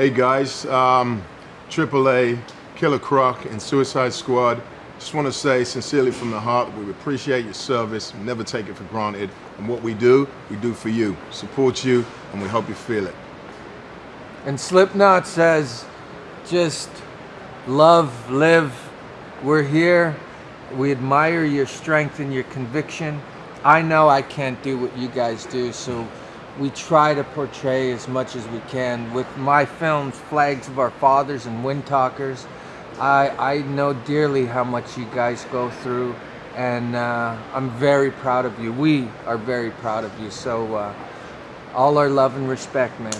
Hey guys, um, AAA, Killer Croc, and Suicide Squad. Just want to say sincerely from the heart, we appreciate your service, never take it for granted. And what we do, we do for you. Support you, and we hope you feel it. And Slipknot says, just love, live. We're here. We admire your strength and your conviction. I know I can't do what you guys do, so we try to portray as much as we can. With my films, Flags of Our Fathers and Windtalkers, I, I know dearly how much you guys go through, and uh, I'm very proud of you. We are very proud of you. So, uh, all our love and respect, man.